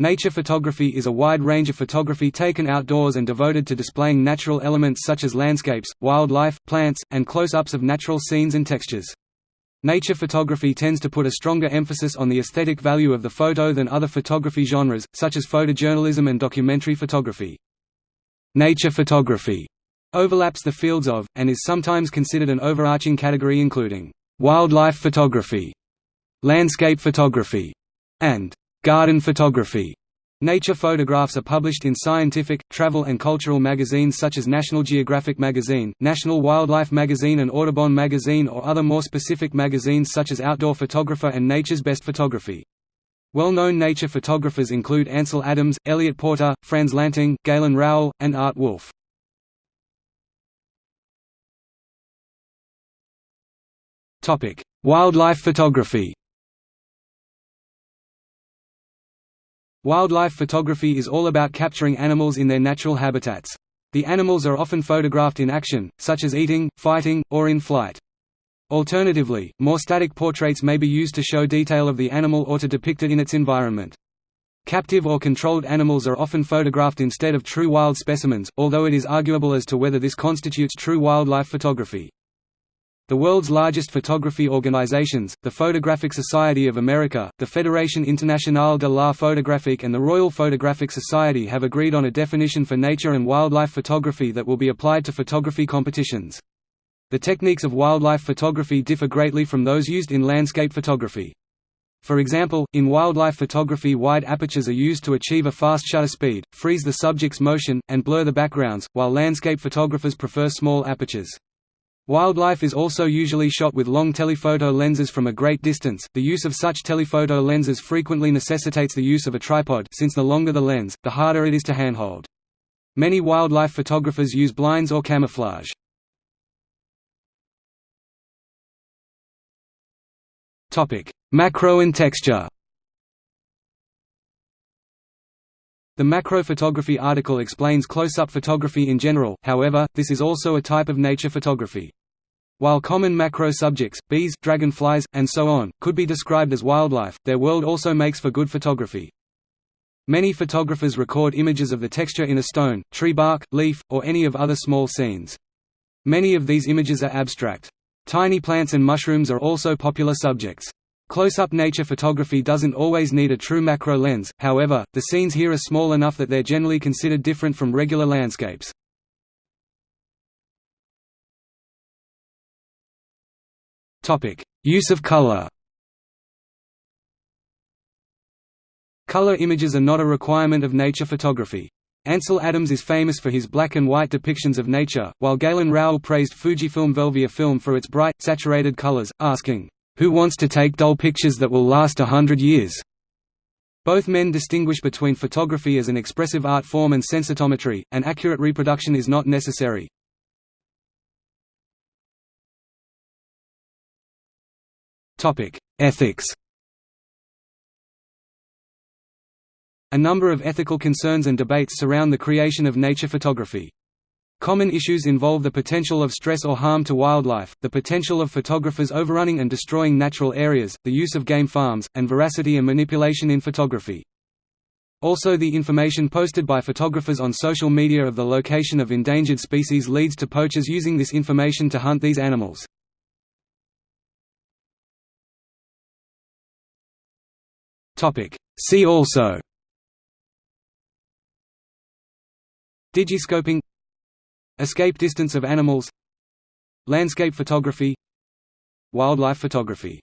Nature photography is a wide range of photography taken outdoors and devoted to displaying natural elements such as landscapes, wildlife, plants, and close-ups of natural scenes and textures. Nature photography tends to put a stronger emphasis on the aesthetic value of the photo than other photography genres, such as photojournalism and documentary photography. Nature photography overlaps the fields of, and is sometimes considered an overarching category including, wildlife photography, landscape photography, and Garden photography Nature photographs are published in scientific, travel and cultural magazines such as National Geographic Magazine, National Wildlife Magazine and Audubon Magazine or other more specific magazines such as Outdoor Photographer and Nature's Best Photography. Well-known nature photographers include Ansel Adams, Eliot Porter, Frans Lanting, Galen Rowell, and Art Wolfe. Wildlife photography Wildlife photography is all about capturing animals in their natural habitats. The animals are often photographed in action, such as eating, fighting, or in flight. Alternatively, more static portraits may be used to show detail of the animal or to depict it in its environment. Captive or controlled animals are often photographed instead of true wild specimens, although it is arguable as to whether this constitutes true wildlife photography. The world's largest photography organizations, the Photographic Society of America, the Fédération Internationale de l'Art Photographique and the Royal Photographic Society have agreed on a definition for nature and wildlife photography that will be applied to photography competitions. The techniques of wildlife photography differ greatly from those used in landscape photography. For example, in wildlife photography wide apertures are used to achieve a fast shutter speed, freeze the subject's motion, and blur the backgrounds, while landscape photographers prefer small apertures. Wildlife is also usually shot with long telephoto lenses from a great distance. The use of such telephoto lenses frequently necessitates the use of a tripod since the longer the lens, the harder it is to handhold. Many wildlife photographers use blinds or camouflage. Topic: Macro and texture. The macro photography article explains close-up photography in general, however, this is also a type of nature photography. While common macro subjects, bees, dragonflies, and so on, could be described as wildlife, their world also makes for good photography. Many photographers record images of the texture in a stone, tree bark, leaf, or any of other small scenes. Many of these images are abstract. Tiny plants and mushrooms are also popular subjects. Close-up nature photography doesn't always need a true macro lens, however, the scenes here are small enough that they're generally considered different from regular landscapes. Use of color Color images are not a requirement of nature photography. Ansel Adams is famous for his black and white depictions of nature, while Galen Rowell praised Fujifilm Velvia film for its bright, saturated colors, asking, "'Who wants to take dull pictures that will last a hundred years?' Both men distinguish between photography as an expressive art form and sensitometry, and accurate reproduction is not necessary. Ethics. A number of ethical concerns and debates surround the creation of nature photography. Common issues involve the potential of stress or harm to wildlife, the potential of photographers overrunning and destroying natural areas, the use of game farms, and veracity and manipulation in photography. Also the information posted by photographers on social media of the location of endangered species leads to poachers using this information to hunt these animals. Topic. See also. Digiscoping. Escape distance of animals. Landscape photography. Wildlife photography